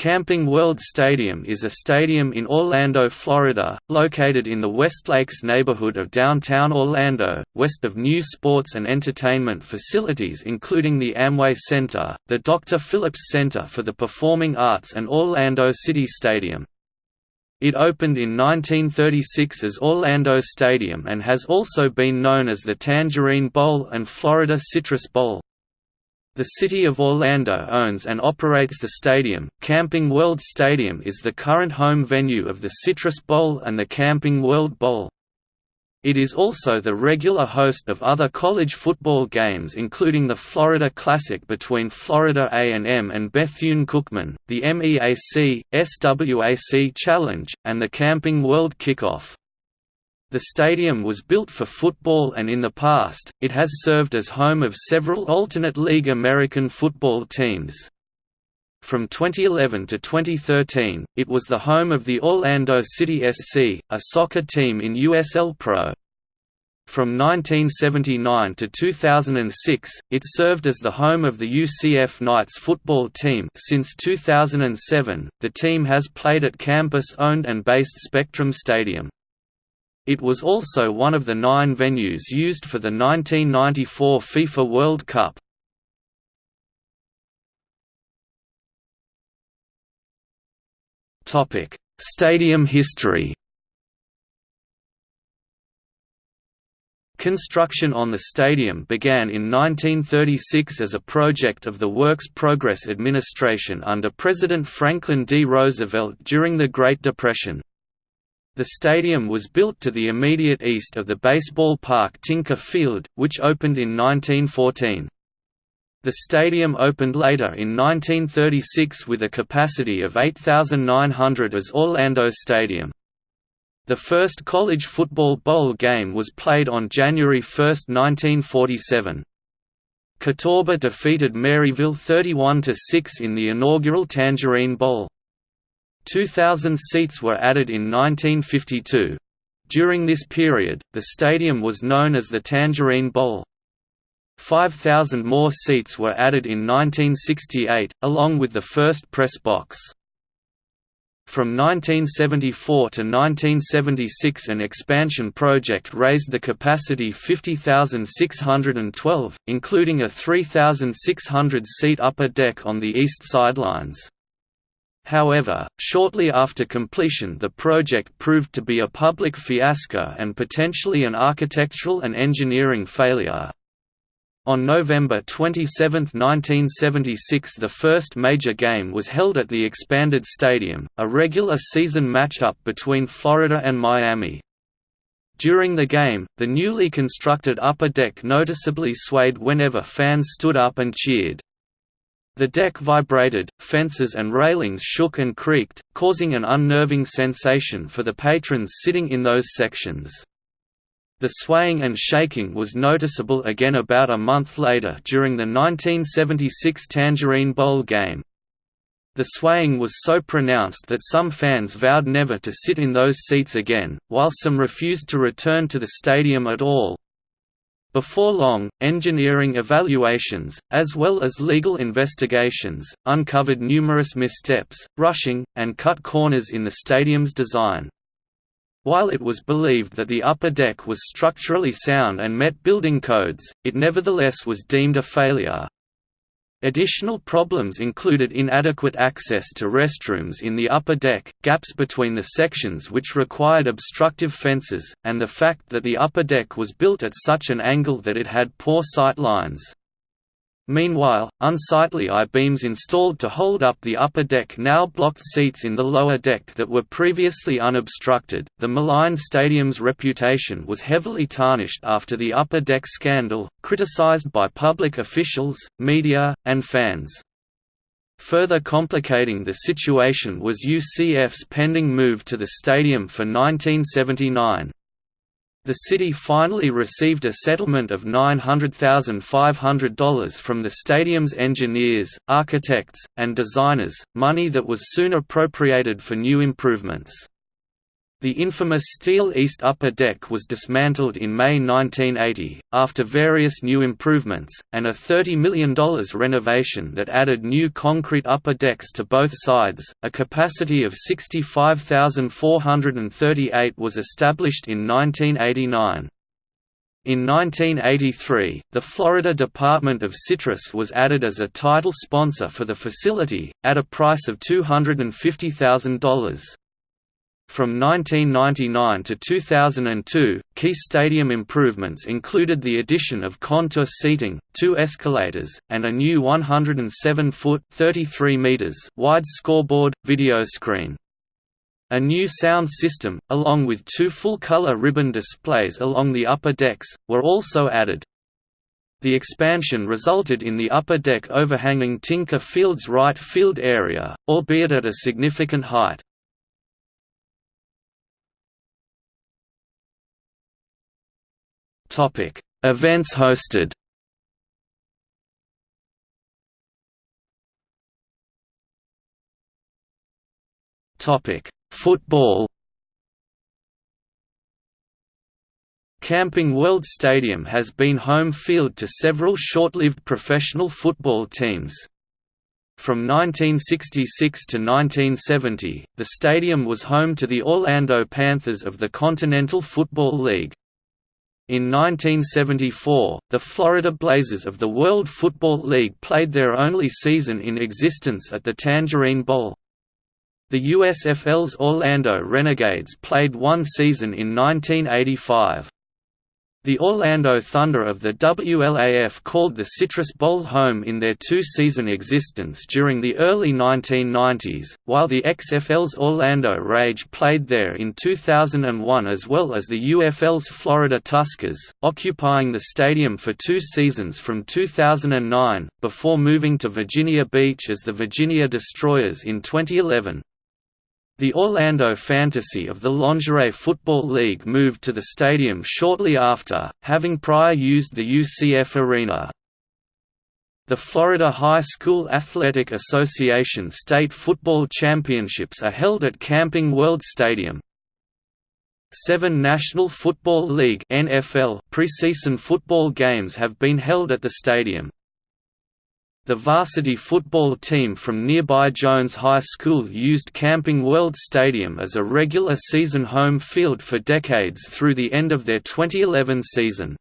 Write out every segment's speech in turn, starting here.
Camping World Stadium is a stadium in Orlando, Florida, located in the Westlakes neighborhood of downtown Orlando, west of new sports and entertainment facilities including the Amway Center, the Dr. Phillips Center for the Performing Arts and Orlando City Stadium. It opened in 1936 as Orlando Stadium and has also been known as the Tangerine Bowl and Florida Citrus Bowl. The City of Orlando owns and operates the stadium. Camping World Stadium is the current home venue of the Citrus Bowl and the Camping World Bowl. It is also the regular host of other college football games including the Florida Classic between Florida A&M and Bethune-Cookman, the MEAC, SWAC Challenge, and the Camping World Kickoff. The stadium was built for football and in the past, it has served as home of several alternate league American football teams. From 2011 to 2013, it was the home of the Orlando City SC, a soccer team in USL Pro. From 1979 to 2006, it served as the home of the UCF Knights football team since 2007, the team has played at campus-owned and based Spectrum Stadium. It was also one of the nine venues used for the 1994 FIFA World Cup. Stadium history Construction on the stadium began in 1936 as a project of the Works Progress Administration under President Franklin D. Roosevelt during the Great Depression. The stadium was built to the immediate east of the baseball park Tinker Field, which opened in 1914. The stadium opened later in 1936 with a capacity of 8,900 as Orlando Stadium. The first college football bowl game was played on January 1, 1947. Catawba defeated Maryville 31–6 in the inaugural Tangerine Bowl. 2,000 seats were added in 1952. During this period, the stadium was known as the Tangerine Bowl. 5,000 more seats were added in 1968, along with the first press box. From 1974 to 1976 an expansion project raised the capacity 50,612, including a 3,600-seat upper deck on the east sidelines. However, shortly after completion the project proved to be a public fiasco and potentially an architectural and engineering failure. On November 27, 1976 the first major game was held at the expanded stadium, a regular season matchup between Florida and Miami. During the game, the newly constructed upper deck noticeably swayed whenever fans stood up and cheered. The deck vibrated, fences and railings shook and creaked, causing an unnerving sensation for the patrons sitting in those sections. The swaying and shaking was noticeable again about a month later during the 1976 Tangerine Bowl game. The swaying was so pronounced that some fans vowed never to sit in those seats again, while some refused to return to the stadium at all. Before long, engineering evaluations, as well as legal investigations, uncovered numerous missteps, rushing, and cut corners in the stadium's design. While it was believed that the upper deck was structurally sound and met building codes, it nevertheless was deemed a failure. Additional problems included inadequate access to restrooms in the upper deck, gaps between the sections which required obstructive fences, and the fact that the upper deck was built at such an angle that it had poor sight lines. Meanwhile, unsightly I-beams installed to hold up the upper deck now blocked seats in the lower deck that were previously unobstructed. The maligned stadium's reputation was heavily tarnished after the upper deck scandal, criticized by public officials, media, and fans. Further complicating the situation was UCF's pending move to the stadium for 1979. The city finally received a settlement of $900,500 from the stadium's engineers, architects, and designers, money that was soon appropriated for new improvements. The infamous steel east upper deck was dismantled in May 1980, after various new improvements, and a $30 million renovation that added new concrete upper decks to both sides. A capacity of 65,438 was established in 1989. In 1983, the Florida Department of Citrus was added as a title sponsor for the facility, at a price of $250,000. From 1999 to 2002, key stadium improvements included the addition of contour seating, two escalators, and a new 107-foot (33 meters) wide scoreboard, video screen. A new sound system, along with two full-color ribbon displays along the upper decks, were also added. The expansion resulted in the upper deck overhanging Tinker Field's right field area, albeit at a significant height. Topic: Events hosted. Topic: Football. Camping World Stadium has been home field to several short-lived professional football teams. From 1966 to 1970, the stadium was home to the Orlando Panthers of the Continental Football League. In 1974, the Florida Blazers of the World Football League played their only season in existence at the Tangerine Bowl. The USFL's Orlando Renegades played one season in 1985. The Orlando Thunder of the WLAF called the Citrus Bowl home in their two-season existence during the early 1990s, while the XFL's Orlando Rage played there in 2001 as well as the UFL's Florida Tuskers, occupying the stadium for two seasons from 2009, before moving to Virginia Beach as the Virginia Destroyers in 2011. The Orlando Fantasy of the Lingerie Football League moved to the stadium shortly after, having prior used the UCF Arena. The Florida High School Athletic Association state football championships are held at Camping World Stadium. Seven National Football League preseason football games have been held at the stadium. The varsity football team from nearby Jones High School used Camping World Stadium as a regular season home field for decades through the end of their 2011 season.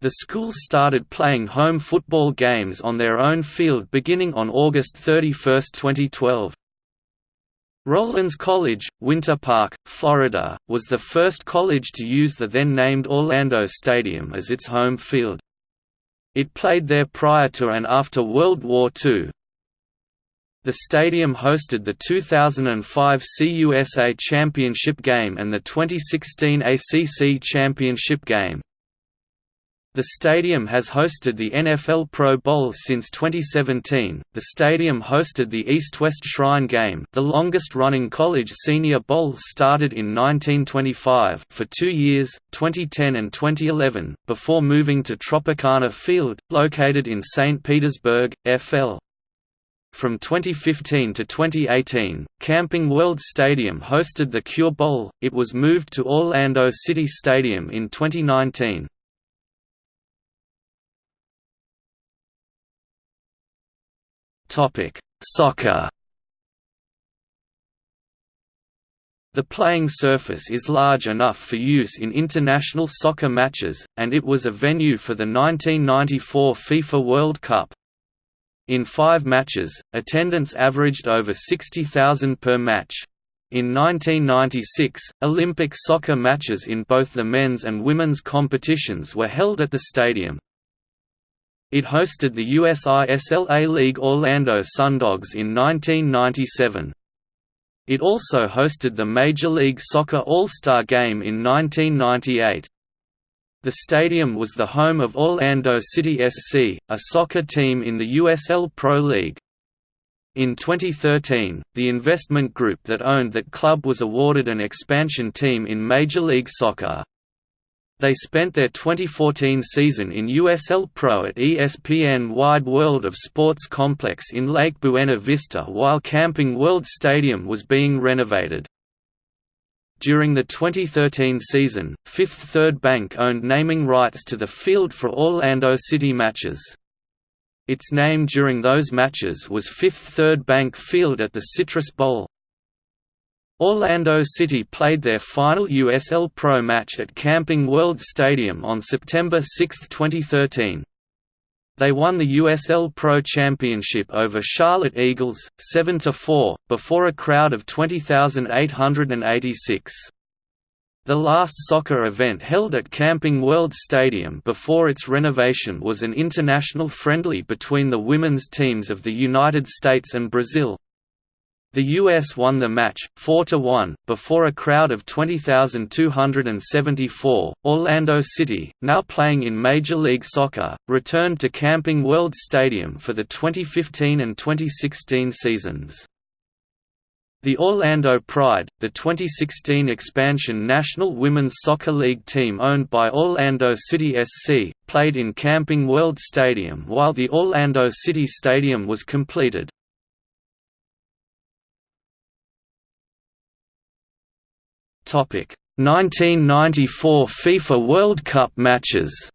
The school started playing home football games on their own field beginning on August 31, 2012. Rollins College, Winter Park, Florida, was the first college to use the then-named Orlando Stadium as its home field. It played there prior to and after World War II. The stadium hosted the 2005 CUSA Championship game and the 2016 ACC Championship game. The stadium has hosted the NFL Pro Bowl since 2017. The stadium hosted the East-West Shrine Game, the longest-running college senior bowl started in 1925 for 2 years, 2010 and 2011, before moving to Tropicana Field, located in St. Petersburg, FL. From 2015 to 2018, Camping World Stadium hosted the Cure Bowl. It was moved to Orlando City Stadium in 2019. Topic: Soccer. The playing surface is large enough for use in international soccer matches, and it was a venue for the 1994 FIFA World Cup. In five matches, attendance averaged over 60,000 per match. In 1996, Olympic soccer matches in both the men's and women's competitions were held at the stadium. It hosted the USISL A-League Orlando Sundogs in 1997. It also hosted the Major League Soccer All-Star Game in 1998. The stadium was the home of Orlando City SC, a soccer team in the USL Pro League. In 2013, the investment group that owned that club was awarded an expansion team in Major League Soccer. They spent their 2014 season in USL Pro at ESPN Wide World of Sports Complex in Lake Buena Vista while Camping World Stadium was being renovated. During the 2013 season, Fifth Third Bank owned naming rights to the field for all Orlando City matches. Its name during those matches was Fifth Third Bank Field at the Citrus Bowl. Orlando City played their final USL Pro match at Camping World Stadium on September 6, 2013. They won the USL Pro Championship over Charlotte Eagles, 7–4, before a crowd of 20,886. The last soccer event held at Camping World Stadium before its renovation was an international friendly between the women's teams of the United States and Brazil. The US won the match, 4–1, before a crowd of 20,274. Orlando City, now playing in Major League Soccer, returned to Camping World Stadium for the 2015 and 2016 seasons. The Orlando Pride, the 2016 expansion National Women's Soccer League team owned by Orlando City SC, played in Camping World Stadium while the Orlando City Stadium was completed. 1994 FIFA World Cup matches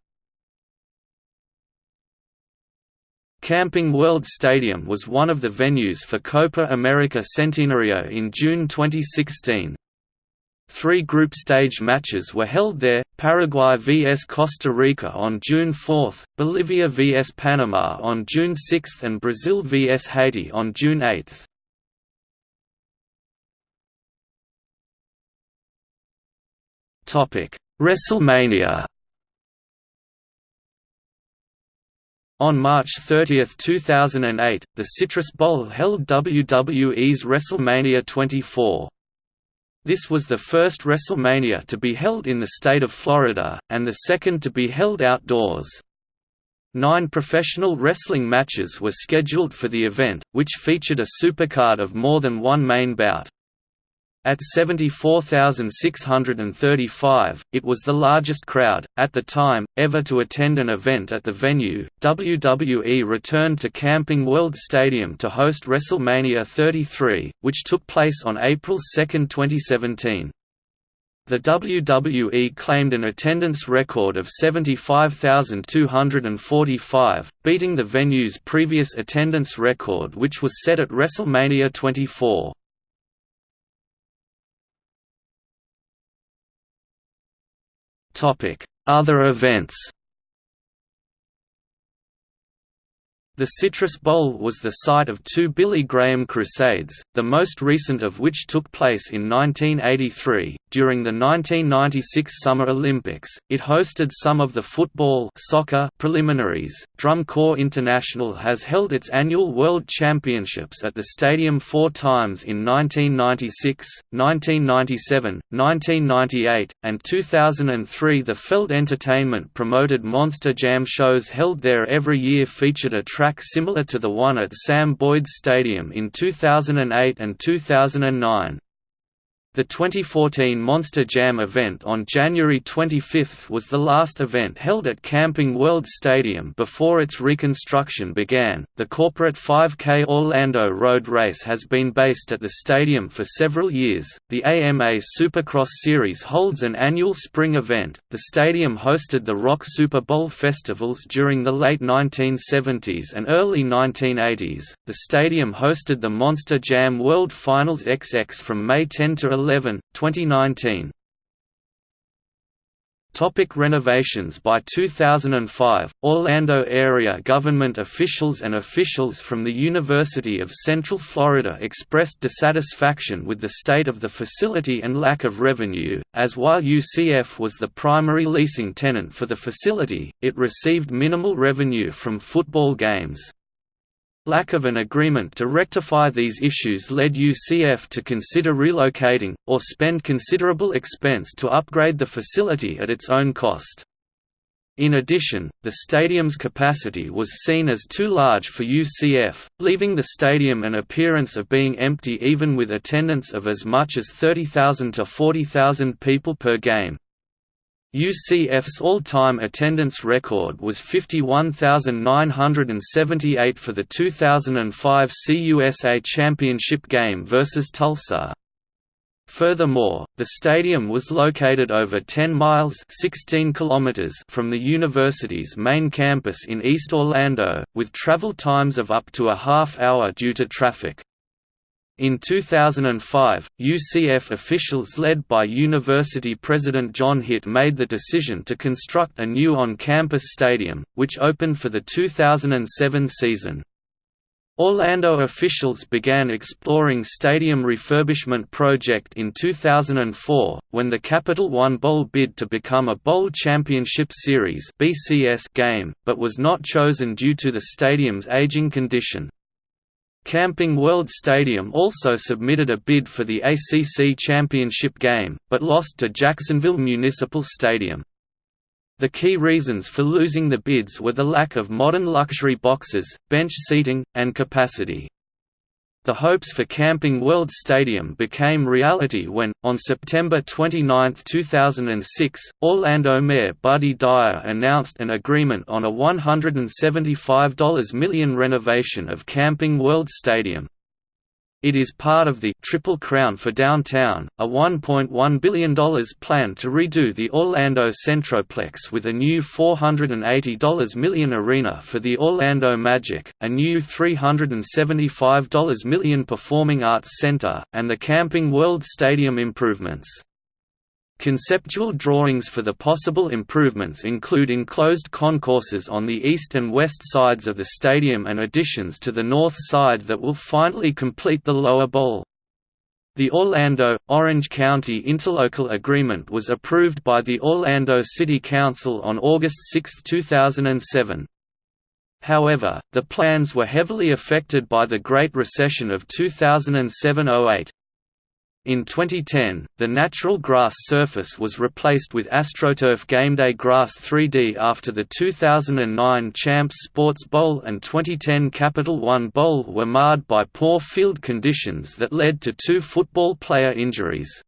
Camping World Stadium was one of the venues for Copa America Centenario in June 2016. Three group stage matches were held there, Paraguay vs Costa Rica on June 4, Bolivia vs Panama on June 6 and Brazil vs Haiti on June 8. WrestleMania. On March 30, 2008, the Citrus Bowl held WWE's WrestleMania 24. This was the first WrestleMania to be held in the state of Florida, and the second to be held outdoors. Nine professional wrestling matches were scheduled for the event, which featured a supercard of more than one main bout. At 74,635, it was the largest crowd, at the time, ever to attend an event at the venue. WWE returned to Camping World Stadium to host WrestleMania 33, which took place on April 2, 2017. The WWE claimed an attendance record of 75,245, beating the venue's previous attendance record which was set at WrestleMania 24. Other events The Citrus Bowl was the site of two Billy Graham Crusades, the most recent of which took place in 1983. During the 1996 Summer Olympics, it hosted some of the football soccer preliminaries. Drum Corps International has held its annual World Championships at the stadium four times in 1996, 1997, 1998, and 2003. The Felt Entertainment promoted Monster Jam shows held there every year featured a track similar to the one at Sam Boyd Stadium in 2008 and 2009. The 2014 Monster Jam event on January 25 was the last event held at Camping World Stadium before its reconstruction began. The corporate 5K Orlando Road Race has been based at the stadium for several years. The AMA Supercross Series holds an annual spring event. The stadium hosted the Rock Super Bowl festivals during the late 1970s and early 1980s. The stadium hosted the Monster Jam World Finals XX from May 10 to 11 11, 2019. Topic renovations By 2005, Orlando area government officials and officials from the University of Central Florida expressed dissatisfaction with the state of the facility and lack of revenue, as while UCF was the primary leasing tenant for the facility, it received minimal revenue from football games. Lack of an agreement to rectify these issues led UCF to consider relocating, or spend considerable expense to upgrade the facility at its own cost. In addition, the stadium's capacity was seen as too large for UCF, leaving the stadium an appearance of being empty even with attendance of as much as 30,000 to 40,000 people per game. UCF's all-time attendance record was 51,978 for the 2005 CUSA Championship game versus Tulsa. Furthermore, the stadium was located over 10 miles 16 kilometers from the university's main campus in East Orlando, with travel times of up to a half hour due to traffic. In 2005, UCF officials led by University President John Hitt made the decision to construct a new on-campus stadium, which opened for the 2007 season. Orlando officials began exploring stadium refurbishment project in 2004, when the Capital One Bowl bid to become a Bowl Championship Series game, but was not chosen due to the stadium's aging condition. Camping World Stadium also submitted a bid for the ACC Championship game, but lost to Jacksonville Municipal Stadium. The key reasons for losing the bids were the lack of modern luxury boxes, bench seating, and capacity. The hopes for Camping World Stadium became reality when, on September 29, 2006, Orlando Mayor Buddy Dyer announced an agreement on a $175 million renovation of Camping World Stadium. It is part of the Triple Crown for Downtown, a $1.1 billion plan to redo the Orlando Centroplex with a new $480 million arena for the Orlando Magic, a new $375 million Performing Arts Center, and the Camping World Stadium improvements. Conceptual drawings for the possible improvements include enclosed concourses on the east and west sides of the stadium and additions to the north side that will finally complete the lower bowl. The Orlando-Orange County Interlocal Agreement was approved by the Orlando City Council on August 6, 2007. However, the plans were heavily affected by the Great Recession of 2007–08. In 2010, the natural grass surface was replaced with AstroTurf Gameday Grass 3D after the 2009 Champs Sports Bowl and 2010 Capital One Bowl were marred by poor field conditions that led to two football player injuries.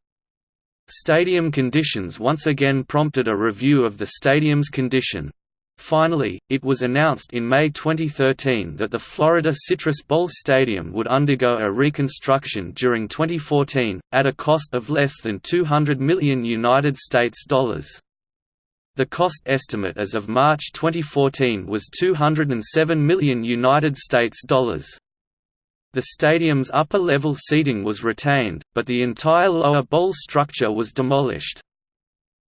Stadium conditions once again prompted a review of the stadium's condition. Finally, it was announced in May 2013 that the Florida Citrus Bowl Stadium would undergo a reconstruction during 2014, at a cost of less than 200 million United States dollars. The cost estimate as of March 2014 was 207 million United States dollars. The stadium's upper-level seating was retained, but the entire lower bowl structure was demolished.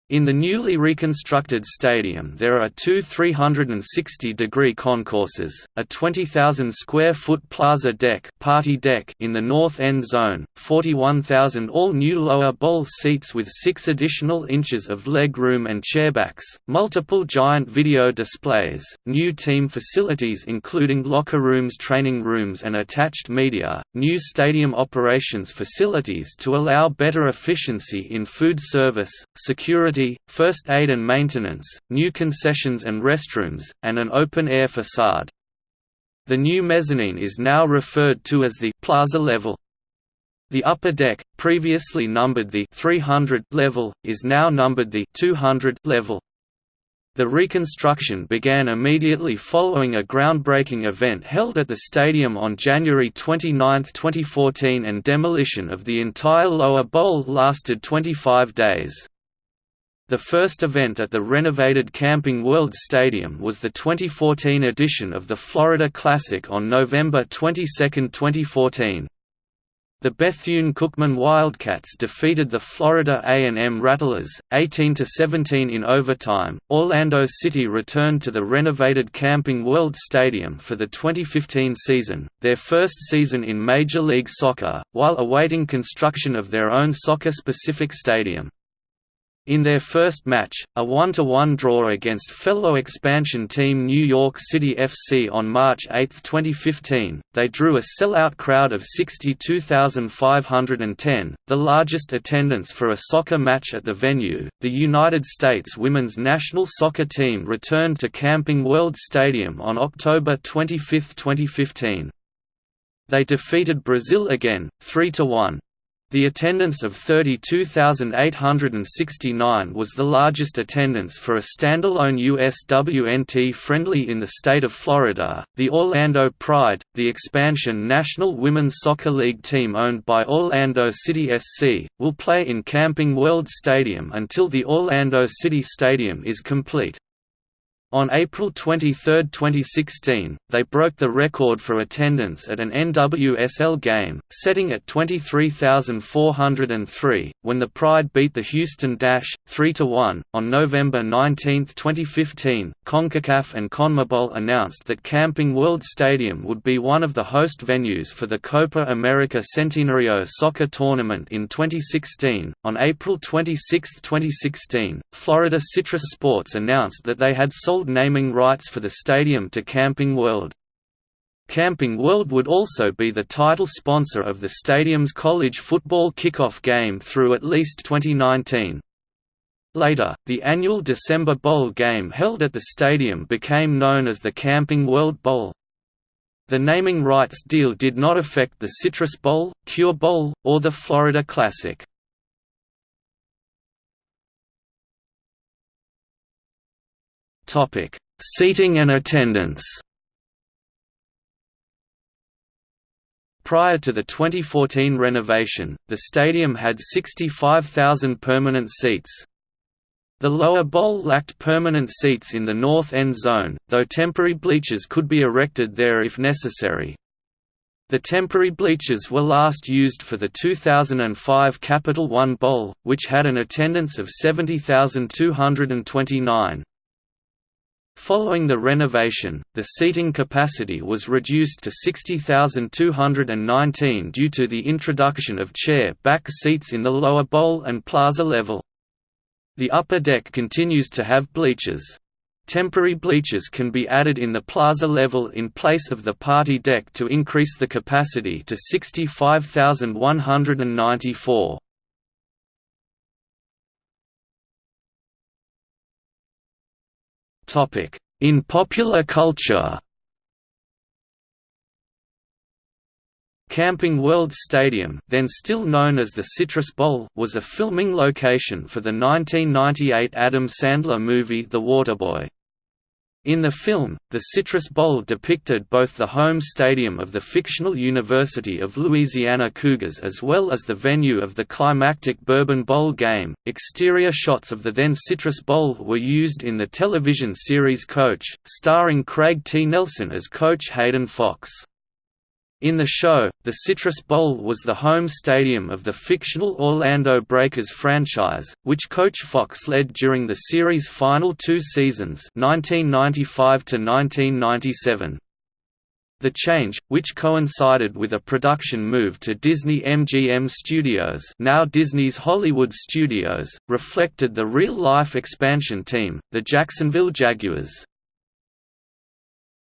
In the newly reconstructed stadium there are two 360-degree concourses, a 20,000-square-foot plaza deck, party deck in the north end zone, 41,000 all-new lower bowl seats with six additional inches of leg room and chairbacks, multiple giant video displays, new team facilities including locker rooms training rooms and attached media, new stadium operations facilities to allow better efficiency in food service, security first aid and maintenance, new concessions and restrooms, and an open-air facade. The new mezzanine is now referred to as the plaza level. The upper deck, previously numbered the 300 level, is now numbered the 200 level. The reconstruction began immediately following a groundbreaking event held at the stadium on January 29, 2014 and demolition of the entire lower bowl lasted 25 days. The first event at the renovated Camping World Stadium was the 2014 edition of the Florida Classic on November 22, 2014. The Bethune-Cookman Wildcats defeated the Florida A&M Rattlers, 18–17 in overtime. Orlando City returned to the renovated Camping World Stadium for the 2015 season, their first season in Major League Soccer, while awaiting construction of their own soccer-specific stadium. In their first match, a 1–1 draw against fellow expansion team New York City FC on March 8, 2015, they drew a sellout crowd of 62,510, the largest attendance for a soccer match at the venue. The United States women's national soccer team returned to Camping World Stadium on October 25, 2015. They defeated Brazil again, 3–1. The attendance of 32,869 was the largest attendance for a standalone USWNT friendly in the state of Florida. The Orlando Pride, the expansion National Women's Soccer League team owned by Orlando City SC, will play in Camping World Stadium until the Orlando City Stadium is complete. On April 23, 2016, they broke the record for attendance at an NWSL game, setting at 23,403, when the Pride beat the Houston Dash, 3–1. On November 19, 2015, CONCACAF and CONMEBOL announced that Camping World Stadium would be one of the host venues for the Copa America Centenario soccer tournament in 2016. On April 26, 2016, Florida Citrus Sports announced that they had sold sold naming rights for the stadium to Camping World. Camping World would also be the title sponsor of the stadium's college football kickoff game through at least 2019. Later, the annual December Bowl game held at the stadium became known as the Camping World Bowl. The naming rights deal did not affect the Citrus Bowl, Cure Bowl, or the Florida Classic. Topic: Seating and attendance. Prior to the 2014 renovation, the stadium had 65,000 permanent seats. The lower bowl lacked permanent seats in the north end zone, though temporary bleachers could be erected there if necessary. The temporary bleachers were last used for the 2005 Capital One Bowl, which had an attendance of 70,229. Following the renovation, the seating capacity was reduced to 60,219 due to the introduction of chair-back seats in the lower bowl and plaza level. The upper deck continues to have bleachers. Temporary bleachers can be added in the plaza level in place of the party deck to increase the capacity to 65,194. In popular culture Camping World Stadium then still known as the Citrus Bowl was a filming location for the 1998 Adam Sandler movie The Waterboy. In the film, the Citrus Bowl depicted both the home stadium of the fictional University of Louisiana Cougars as well as the venue of the climactic Bourbon Bowl game. Exterior shots of the then Citrus Bowl were used in the television series Coach, starring Craig T. Nelson as Coach Hayden Fox. In the show, the Citrus Bowl was the home stadium of the fictional Orlando Breakers franchise, which Coach Fox led during the series' final two seasons 1995 -1997. The change, which coincided with a production move to Disney MGM Studios now Disney's Hollywood Studios, reflected the real-life expansion team, the Jacksonville Jaguars.